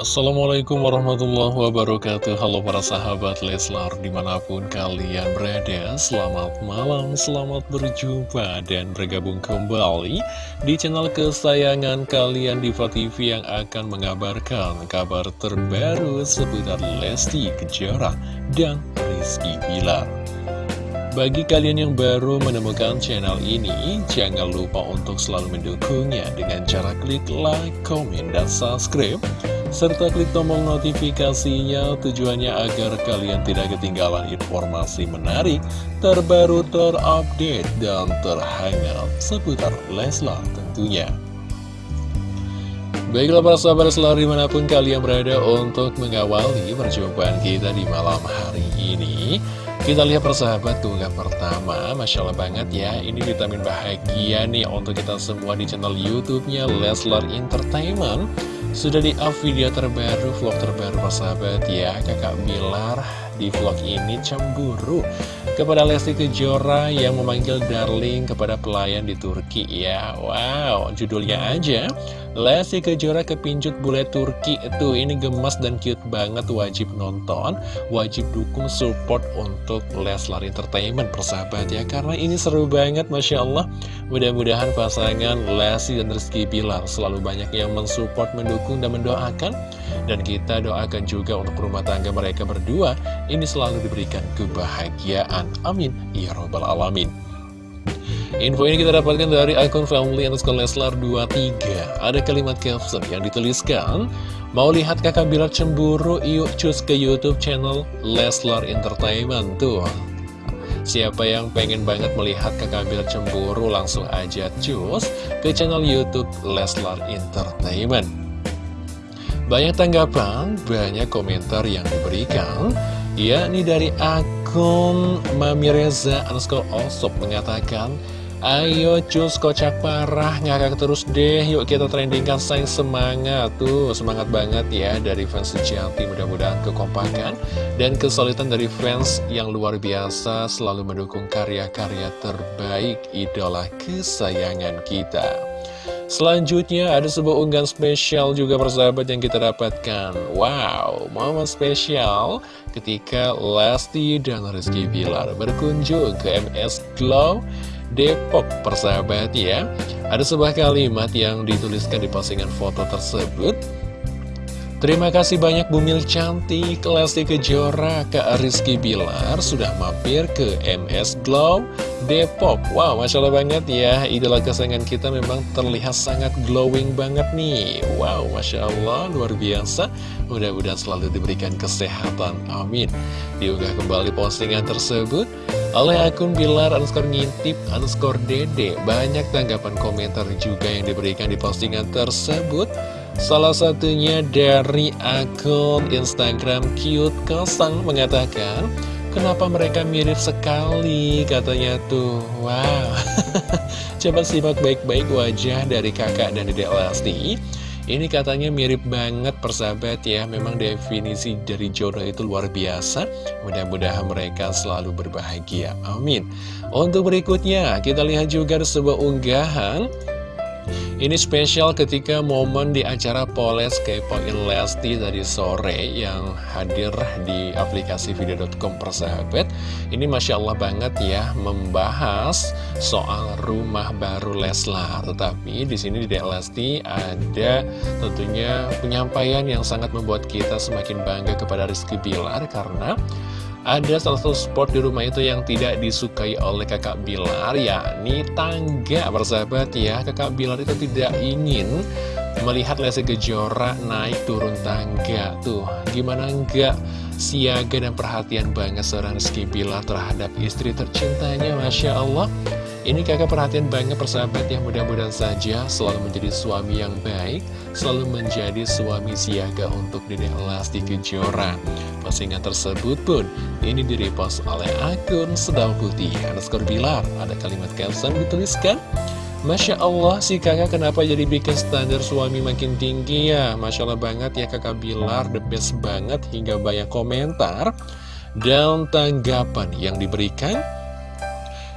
Assalamualaikum warahmatullahi wabarakatuh. Halo para sahabat Leslar di mana pun kalian berada Selamat malam, selamat berjumpa dan bergabung kembali Di channel kesayangan kalian Diva TV yang akan mengabarkan kabar terbaru seputar Lesti Kejora dan Rizky Bilar. Bagi kalian yang baru menemukan channel ini, jangan lupa untuk selalu mendukungnya dengan cara klik like, komen, dan subscribe serta klik tombol notifikasinya tujuannya agar kalian tidak ketinggalan informasi menarik, terbaru, terupdate, dan terhangat seputar Leslar tentunya. Baiklah para sahabat selalu di mana pun kalian berada untuk mengawali perjumpaan kita di malam hari ini Kita lihat persahabat tunggal pertama Masya Allah banget ya Ini vitamin bahagia nih untuk kita semua di channel Youtubenya Leslar Entertainment sudah di up video terbaru, vlog terbaru persahabat ya. Kakak Bilar di vlog ini cemburu Kepada Lesti Kejora yang memanggil darling kepada pelayan di Turki ya. Wow, judulnya aja. Lesti Kejora kepincut bule Turki. Itu Ini gemas dan cute banget Wajib nonton. Wajib dukung support untuk Leslar Entertainment Persahabat ya. Karena ini seru banget Masya Allah. Mudah-mudahan pasangan Lesti dan Rizky Bilar Selalu banyak yang mensupport, mendukung dan mendoakan Dan kita doakan juga untuk rumah tangga mereka berdua. Ini selalu diberikan kebahagiaan. Amin. Ya Robbal Alamin. Info ini kita dapatkan dari akun family underscore Leslar 23 Ada kalimat caption yang dituliskan Mau lihat kakak Bilar cemburu? Yuk cus ke youtube channel Leslar Entertainment. Tuh. Siapa yang pengen banget melihat kakak Bilar cemburu langsung aja cus ke channel youtube Leslar Entertainment Banyak tanggapan, banyak komentar yang diberikan. Yakni dari akun Mami Reza underscore Osop mengatakan Ayo cus kocak parah ngakak terus deh. Yuk kita trendingkan sayang semangat. Tuh semangat banget ya dari fans sejati Mudah-mudahan kekompakan dan kesulitan dari fans yang luar biasa Selalu mendukung karya-karya terbaik idola kesayangan kita Selanjutnya ada sebuah unggahan spesial juga persahabat yang kita dapatkan. Wow, momen spesial ketika Lesti dan Rizky Bilar berkunjung ke MS Glow Depok persahabat ya. Ada sebuah kalimat yang dituliskan di postingan foto tersebut Terima kasih banyak Bumil Cantik, Lesti Kejora, Kak Rizky Bilar sudah mampir ke MS Glow Depok. Wow, Masya Allah banget ya, idola kesayangan kita memang terlihat sangat glowing banget nih. Wow, Masya Allah, luar biasa. Mudah-mudahan selalu diberikan kesehatan, amin. Diunggah kembali postingan tersebut oleh akun Bilar underscore ngintip underscore dede. Banyak tanggapan komentar juga yang diberikan di postingan tersebut. Salah satunya dari akun Instagram cute kosong mengatakan Kenapa mereka mirip sekali? Katanya tuh. Wow. Coba simak baik-baik wajah dari kakak dan dedek Lesti Ini katanya mirip banget persahabat ya. Memang definisi dari jodoh itu luar biasa. Mudah-mudahan mereka selalu berbahagia. Amin. Untuk berikutnya kita lihat juga sebuah unggahan ini spesial ketika momen di acara Poles Kepoin Lesti tadi sore yang hadir di aplikasi video.com persahabat. Ini Masya Allah banget ya membahas soal rumah baru Leslar. Tetapi di sini di Lesti ada tentunya penyampaian yang sangat membuat kita semakin bangga kepada Rizky Bilar karena ada salah satu spot di rumah itu yang tidak disukai oleh kakak Bilar yakni tangga. Bersahabat ya kakak Bilar itu tidak ingin melihat Lesti Kejora naik turun tangga. Tuh gimana enggak siaga dan perhatian banget seorang Rizky Bilar terhadap istri tercintanya? Masya Allah ini kakak perhatian banget persahabat yang mudah-mudahan saja selalu menjadi suami yang baik, selalu menjadi suami siaga untuk Dede Lesti Kejora. Postingan tersebut pun ini direpost oleh akun Sedang Putih underscore Bilar. Ada kalimat caption dituliskan, Masya Allah si kakak kenapa jadi bikin standar suami makin tinggi ya Masya Allah banget ya kakak Bilar the best banget hingga banyak komentar dan tanggapan yang diberikan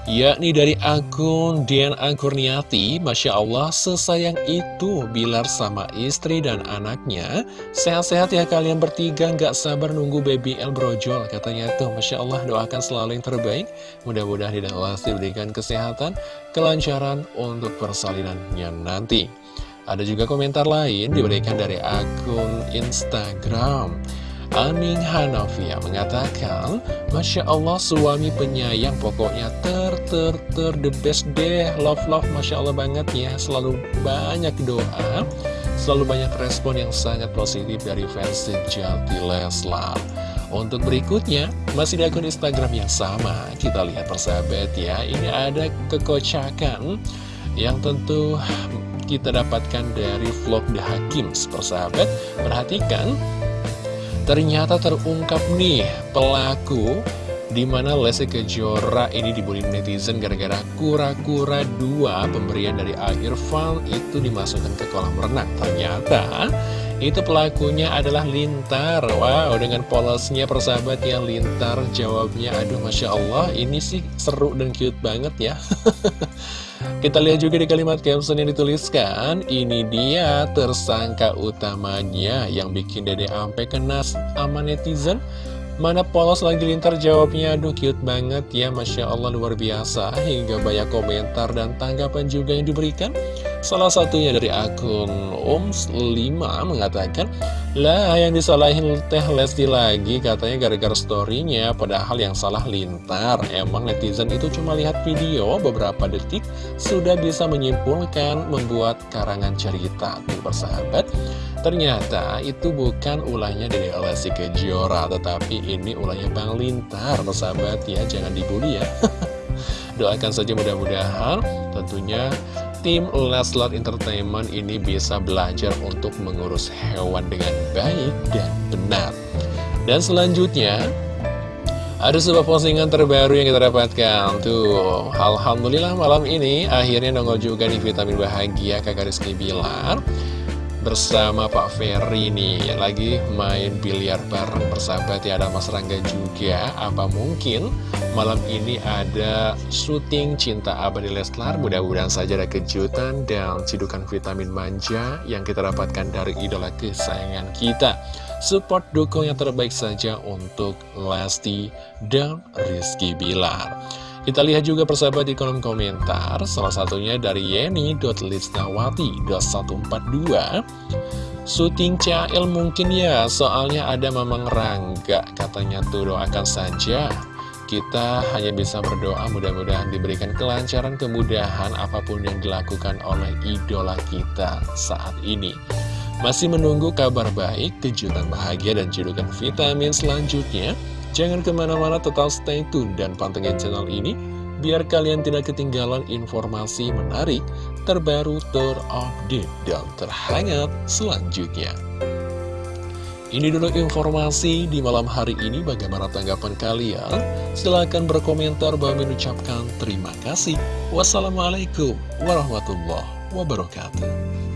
yakni dari akun Dian Angkurniati Masya Allah sesayang itu Bilar sama istri dan anaknya. Sehat-sehat ya kalian bertiga nggak sabar nunggu baby El brojol katanya tuh. Masya Allah doakan selalu yang terbaik. Mudah-mudahan tidak diberikan kesehatan kelancaran untuk persalinannya nanti. Ada juga komentar lain diberikan dari akun Instagram Aning Hanafia mengatakan, Masya Allah suami penyayang pokoknya ter ter ter the best deh, love love Masya Allah banget ya, selalu banyak doa, selalu banyak respon yang sangat positif dari fans sejati Leslar. Untuk berikutnya, masih di akun Instagram yang sama, kita lihat persahabat ya, ini ada kekocakan yang tentu kita dapatkan dari vlog The Hakim, persahabat. Perhatikan, Ternyata terungkap nih pelaku di mana Lesti Kejora ini dibully netizen gara-gara kura-kura dua pemberian dari Irfan itu dimasukkan ke kolam renang. Ternyata itu pelakunya adalah Lintar. Wow, dengan polosnya persahabat yang Lintar jawabnya, aduh Masya Allah, ini sih seru dan cute banget ya. Kita lihat juga di kalimat caption yang dituliskan, ini dia tersangka utamanya yang bikin dede ampe kena sama netizen. Mana polos lagi lintar jawabnya, aduh cute banget ya, Masya Allah luar biasa, hingga banyak komentar dan tanggapan juga yang diberikan. Salah satunya dari akun Oms5 mengatakan, lah yang disalahin Teh Lesti lagi katanya gara-gara storynya padahal yang salah lintar. Emang netizen itu cuma lihat video beberapa detik sudah bisa menyimpulkan membuat karangan cerita. Tuh persahabat, ternyata itu bukan ulahnya dari Lesti Kejora tetapi ini ulahnya Bang Lintar. Persahabat ya, jangan dibully ya. Doakan saja mudah-mudahan tentunya tim Leslar Entertainment ini bisa belajar untuk mengurus hewan dengan baik dan benar. Dan selanjutnya, ada sebuah postingan terbaru yang kita dapatkan Tuh, Alhamdulillah malam ini akhirnya nongol juga di Vitamin Bahagia kakak Rizky Bilar bersama Pak Ferry nih. Lagi main biliar bareng bersahabat ya ada Mas Rangga juga. Apa mungkin malam ini ada syuting Cinta Abadi Leslar? Mudah-mudahan saja ada kejutan dan cidukan vitamin manja yang kita dapatkan dari idola kesayangan kita. Support dukung yang terbaik saja untuk Lesti dan Rizky Bilar kita lihat juga persahabat di kolom komentar, salah satunya dari Yeni.Lisnawati.142 Syuting CL mungkin ya, soalnya ada Mamang Rangga, katanya tuh doakan saja. Kita hanya bisa berdoa mudah-mudahan diberikan kelancaran, kemudahan apa pun yang dilakukan oleh idola kita saat ini. Masih menunggu kabar baik, kejutan bahagia, dan cedukan vitamin selanjutnya. Jangan ke mana-mana tetap stay tune dan pantengin channel ini biar kalian tidak ketinggalan informasi menarik, terbaru, terupdate, dan terhangat selanjutnya. Ini dulu informasi di malam hari ini. Bagaimana tanggapan kalian? Silahkan berkomentar. bahwa mengucapkan terima kasih. Wassalamualaikum warahmatullahi wabarakatuh.